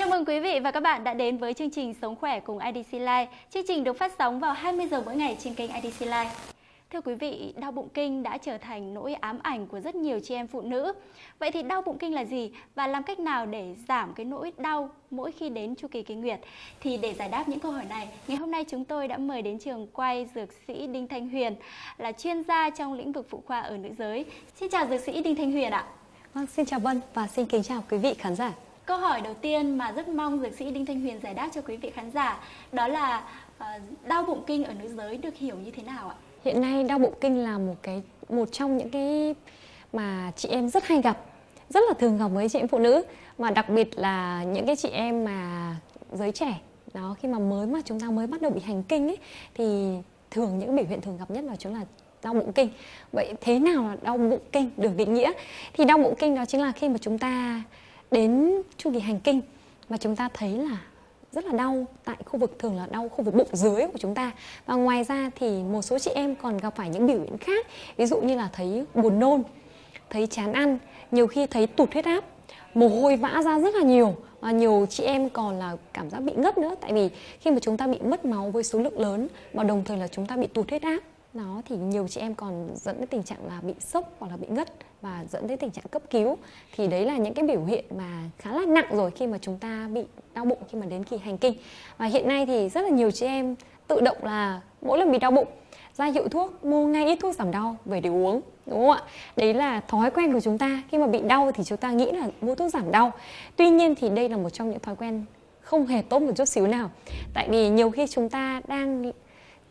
Chào mừng quý vị và các bạn đã đến với chương trình Sống khỏe cùng IDC Life. Chương trình được phát sóng vào 20 giờ mỗi ngày trên kênh IDC Life. Thưa quý vị, đau bụng kinh đã trở thành nỗi ám ảnh của rất nhiều chị em phụ nữ. Vậy thì đau bụng kinh là gì và làm cách nào để giảm cái nỗi đau mỗi khi đến chu kỳ kinh nguyệt? Thì để giải đáp những câu hỏi này, ngày hôm nay chúng tôi đã mời đến trường quay dược sĩ Đinh Thanh Huyền là chuyên gia trong lĩnh vực phụ khoa ở nữ giới. Xin chào dược sĩ Đinh Thanh Huyền ạ. Vâng, xin chào Vân và xin kính chào quý vị khán giả. Câu hỏi đầu tiên mà rất mong dược sĩ Đinh Thanh Huyền giải đáp cho quý vị khán giả đó là ờ, đau bụng kinh ở nữ giới được hiểu như thế nào ạ? Hiện nay đau bụng kinh là một cái một trong những cái mà chị em rất hay gặp, rất là thường gặp với chị em phụ nữ mà đặc biệt là những cái chị em mà giới trẻ đó khi mà mới mà chúng ta mới bắt đầu bị hành kinh ấy thì thường những biểu hiện thường gặp nhất là chúng là đau bụng kinh. Vậy thế nào là đau bụng kinh được định nghĩa? Thì đau bụng kinh đó chính là khi mà chúng ta đến chu kỳ hành kinh mà chúng ta thấy là rất là đau tại khu vực, thường là đau khu vực bụng dưới của chúng ta. Và ngoài ra thì một số chị em còn gặp phải những biểu hiện khác. Ví dụ như là thấy buồn nôn, thấy chán ăn, nhiều khi thấy tụt huyết áp, mồ hôi vã ra rất là nhiều. Và nhiều chị em còn là cảm giác bị ngất nữa, tại vì khi mà chúng ta bị mất máu với số lượng lớn và đồng thời là chúng ta bị tụt huyết áp nó thì nhiều chị em còn dẫn đến tình trạng là bị sốc hoặc là bị ngất và dẫn đến tình trạng cấp cứu. Thì đấy là những cái biểu hiện mà khá là nặng rồi khi mà chúng ta bị đau bụng khi mà đến kỳ hành kinh. Và hiện nay thì rất là nhiều chị em tự động là mỗi lần bị đau bụng, ra hiệu thuốc, mua ngay ít thuốc giảm đau về để uống, đúng không ạ? Đấy là thói quen của chúng ta. Khi mà bị đau thì chúng ta nghĩ là mua thuốc giảm đau. Tuy nhiên thì đây là một trong những thói quen không hề tốt một chút xíu nào. Tại vì nhiều khi chúng ta đang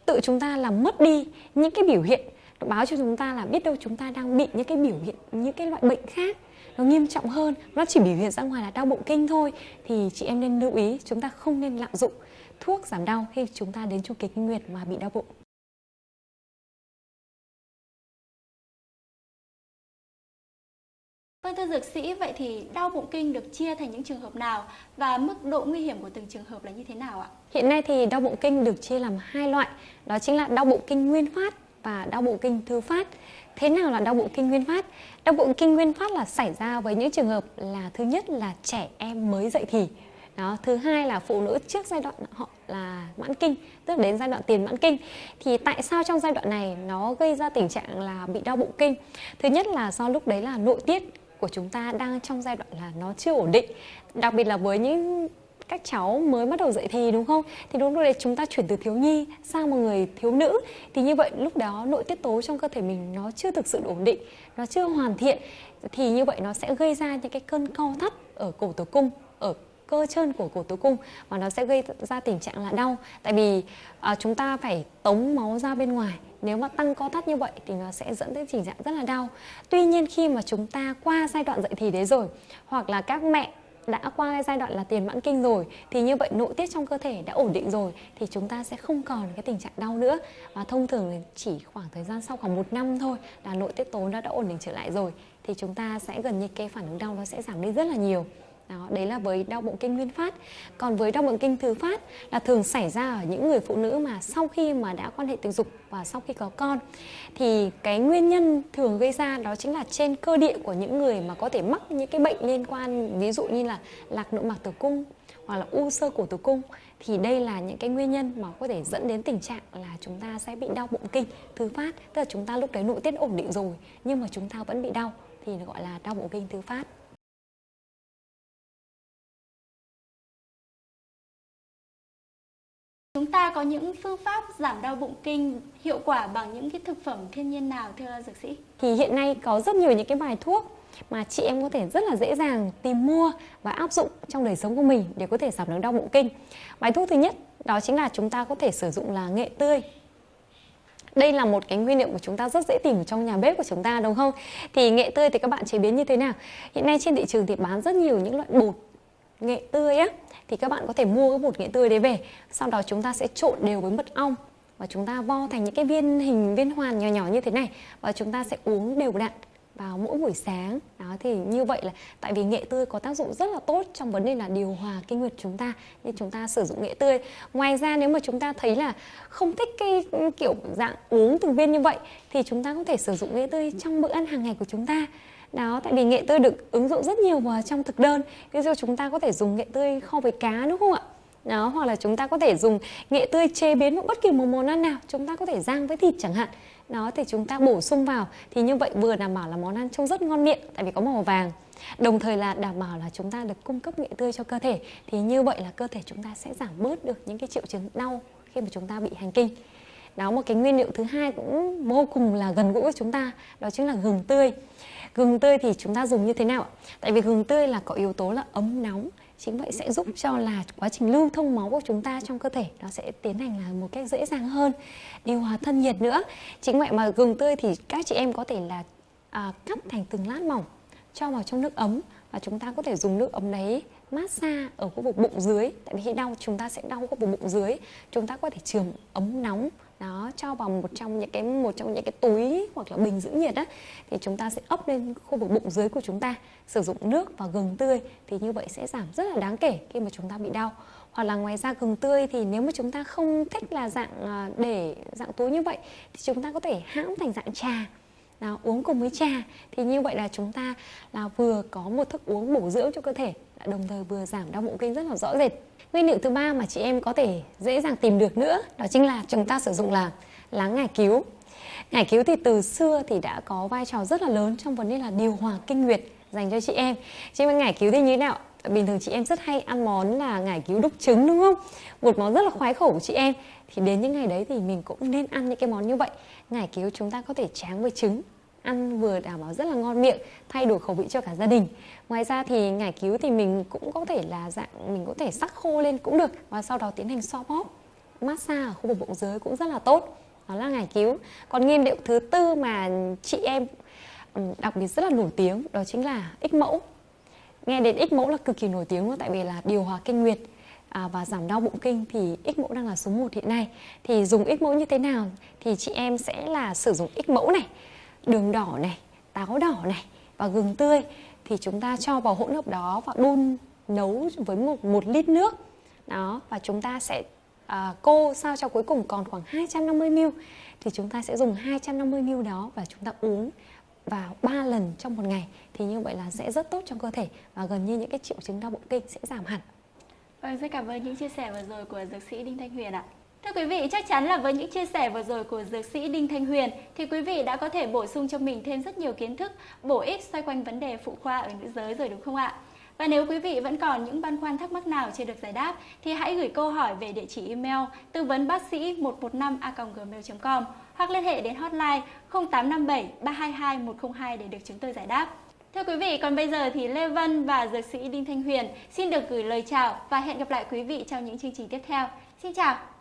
tự chúng ta làm mất đi những cái biểu hiện. Nó báo cho chúng ta là biết đâu chúng ta đang bị những cái biểu hiện, những cái loại bệnh khác nó nghiêm trọng hơn. Nó chỉ biểu hiện ra ngoài là đau bụng kinh thôi. Thì chị em nên lưu ý, chúng ta không nên lạm dụng thuốc giảm đau khi chúng ta đến chu kỳ kinh nguyệt mà bị đau bụng. Vâng thưa dược sĩ, vậy thì đau bụng kinh được chia thành những trường hợp nào và mức độ nguy hiểm của từng trường hợp là như thế nào ạ? Hiện nay thì đau bụng kinh được chia làm hai loại, đó chính là đau bụng kinh nguyên phát và đau bụng kinh thứ phát. Thế nào là đau bụng kinh nguyên phát? Đau bụng kinh nguyên phát là xảy ra với những trường hợp là thứ nhất là trẻ em mới dậy thì. Đó, thứ hai là phụ nữ trước giai đoạn họ là mãn kinh, tức là đến giai đoạn tiền mãn kinh. Thì tại sao trong giai đoạn này nó gây ra tình trạng là bị đau bụng kinh? Thứ nhất là do lúc đấy là nội tiết của chúng ta đang trong giai đoạn là nó chưa ổn định. Đặc biệt là với những các cháu mới bắt đầu dậy thì đúng không? Thì đúng lúc đấy chúng ta chuyển từ thiếu nhi sang một người thiếu nữ. Thì như vậy lúc đó nội tiết tố trong cơ thể mình nó chưa thực sự ổn định, nó chưa hoàn thiện. Thì như vậy nó sẽ gây ra những cái cơn co thắt ở cổ tử cung, ở cơ chân của cổ tử cung và nó sẽ gây ra tình trạng là đau. Tại vì à, chúng ta phải tống máu ra bên ngoài. Nếu mà tăng co thắt như vậy thì nó sẽ dẫn đến tình trạng rất là đau. Tuy nhiên khi mà chúng ta qua giai đoạn dậy thì đấy rồi hoặc là các mẹ đã qua giai đoạn là tiền mãn kinh rồi thì như vậy nội tiết trong cơ thể đã ổn định rồi thì chúng ta sẽ không còn cái tình trạng đau nữa. Và thông thường chỉ khoảng thời gian sau khoảng một năm thôi là nội tiết tố nó đã ổn định trở lại rồi thì chúng ta sẽ gần như cái phản ứng đau nó sẽ giảm đi rất là nhiều đó, đấy là với đau bụng kinh nguyên phát. Còn với đau bụng kinh thứ phát là thường xảy ra ở những người phụ nữ mà sau khi mà đã quan hệ tình dục và sau khi có con. Thì cái nguyên nhân thường gây ra đó chính là trên cơ địa của những người mà có thể mắc những cái bệnh liên quan ví dụ như là lạc nội mạc tử cung hoặc là u sơ cổ tử cung thì đây là những cái nguyên nhân mà có thể dẫn đến tình trạng là chúng ta sẽ bị đau bụng kinh thứ phát tức là chúng ta lúc đấy nội tiết ổn định rồi nhưng mà chúng ta vẫn bị đau thì gọi là đau bụng kinh thứ phát Chúng ta có những phương pháp giảm đau bụng kinh hiệu quả bằng những cái thực phẩm thiên nhiên nào, thưa dược sĩ? Thì hiện nay có rất nhiều những cái bài thuốc mà chị em có thể rất là dễ dàng tìm mua và áp dụng trong đời sống của mình để có thể giảm được đau bụng kinh. Bài thuốc thứ nhất, đó chính là chúng ta có thể sử dụng là nghệ tươi. Đây là một cái nguyên liệu của chúng ta rất dễ tìm trong nhà bếp của chúng ta, đúng không? Thì nghệ tươi thì các bạn chế biến như thế nào? Hiện nay trên thị trường thì bán rất nhiều những loại bột nghệ tươi á, thì các bạn có thể mua cái bột nghệ tươi đấy về. Sau đó chúng ta sẽ trộn đều với mật ong và chúng ta vo thành những cái viên hình, viên hoàn nhỏ nhỏ như thế này và chúng ta sẽ uống đều đặn vào mỗi buổi sáng. Đó, thì như vậy là tại vì nghệ tươi có tác dụng rất là tốt trong vấn đề là điều hòa kinh nguyệt chúng ta, nên chúng ta sử dụng nghệ tươi. Ngoài ra nếu mà chúng ta thấy là không thích cái, kiểu, dạng uống từng viên như vậy thì chúng ta có thể sử dụng nghệ tươi trong bữa ăn hàng ngày của chúng ta đó, tại vì nghệ tươi được ứng dụng rất nhiều vào trong thực đơn. Ví dụ chúng ta có thể dùng nghệ tươi kho với cá, đúng không ạ? Đó, hoặc là chúng ta có thể dùng nghệ tươi chế biến một bất kỳ một món ăn nào chúng ta có thể rang với thịt chẳng hạn. Đó, thì chúng ta bổ sung vào. Thì như vậy vừa đảm bảo là món ăn trông rất ngon miệng, tại vì có màu vàng. Đồng thời là đảm bảo là chúng ta được cung cấp nghệ tươi cho cơ thể. Thì như vậy là cơ thể chúng ta sẽ giảm bớt được những cái triệu chứng đau khi mà chúng ta bị hành kinh đó một cái nguyên liệu thứ hai cũng vô cùng là gần gũi với chúng ta đó chính là gừng tươi. Gừng tươi thì chúng ta dùng như thế nào tại vì gừng tươi là có yếu tố là ấm nóng chính vậy sẽ giúp cho là quá trình lưu thông máu của chúng ta trong cơ thể nó sẽ tiến hành là một cách dễ dàng hơn điều hòa thân nhiệt nữa. Chính vậy mà gừng tươi thì các chị em có thể là à, cắt thành từng lát mỏng cho vào trong nước ấm và chúng ta có thể dùng nước ấm đấy massage ở khu vực bụng dưới. Tại vì khi đau, chúng ta sẽ đau khu vực bụng dưới. Chúng ta có thể trường ấm nóng, đó, cho vào một trong những cái, một trong những cái túi hoặc là bình giữ nhiệt á, thì chúng ta sẽ ấp lên khu vực bụng dưới của chúng ta, sử dụng nước và gừng tươi, thì như vậy sẽ giảm rất là đáng kể khi mà chúng ta bị đau. Hoặc là ngoài ra gừng tươi thì nếu mà chúng ta không thích là dạng à, để dạng túi như vậy, thì chúng ta có thể hãm thành dạng trà là uống cùng với trà thì như vậy là chúng ta là vừa có một thức uống bổ dưỡng cho cơ thể đồng thời vừa giảm đau bụng kinh rất là rõ rệt. Nguyên liệu thứ ba mà chị em có thể dễ dàng tìm được nữa, đó chính là chúng ta sử dụng là lá ngải cứu. Ngải cứu thì từ xưa thì đã có vai trò rất là lớn trong vấn đề là điều hòa kinh nguyệt dành cho chị em. Chị em ngải cứu thì như thế nào? Bình thường chị em rất hay ăn món là ngải cứu đúc trứng, đúng không? Một món rất là khoái khẩu của chị em. Thì đến những ngày đấy thì mình cũng nên ăn những cái món như vậy. Ngải cứu chúng ta có thể tráng với trứng, ăn vừa đảm bảo rất là ngon miệng, thay đổi khẩu vị cho cả gia đình. Ngoài ra thì ngải cứu thì mình cũng có thể là dạng, mình có thể sắc khô lên cũng được và sau đó tiến hành xoa bóp, massage ở khu vực bụng dưới cũng rất là tốt. Đó là ngải cứu. Còn nguyên liệu thứ tư mà chị em đặc biệt rất là nổi tiếng đó chính là ích mẫu nghe đến ích mẫu là cực kỳ nổi tiếng luôn tại vì là điều hòa kinh nguyệt à, và giảm đau bụng kinh thì ích mẫu đang là số 1 hiện nay. Thì dùng ích mẫu như thế nào? Thì chị em sẽ là sử dụng ích mẫu này đường đỏ này táo đỏ này và gừng tươi. Thì chúng ta cho vào hỗn hợp đó và đun nấu với một, một lít nước. Đó và chúng ta sẽ à, cô sao cho cuối cùng còn khoảng 250 ml. Thì chúng ta sẽ dùng 250 ml đó và chúng ta uống vào 3 lần trong một ngày thì như vậy là sẽ rất tốt cho cơ thể và gần như những cái triệu chứng đau bụng kinh sẽ giảm hẳn. Vâng, rất cảm ơn những chia sẻ vừa rồi của dược sĩ Đinh Thanh Huyền ạ. Thưa quý vị, chắc chắn là với những chia sẻ vừa rồi của dược sĩ Đinh Thanh Huyền thì quý vị đã có thể bổ sung cho mình thêm rất nhiều kiến thức bổ ích xoay quanh vấn đề phụ khoa ở nữ giới rồi đúng không ạ? Và nếu quý vị vẫn còn những băn khoăn thắc mắc nào chưa được giải đáp thì hãy gửi câu hỏi về địa chỉ email tư vấn bác sĩ 115a.gmail.com hoặc liên hệ đến hotline 0857 322 102 để được chúng tôi giải đáp. Thưa quý vị, còn bây giờ thì Lê Vân và dược sĩ Đinh Thanh Huyền xin được gửi lời chào và hẹn gặp lại quý vị trong những chương trình tiếp theo. Xin chào!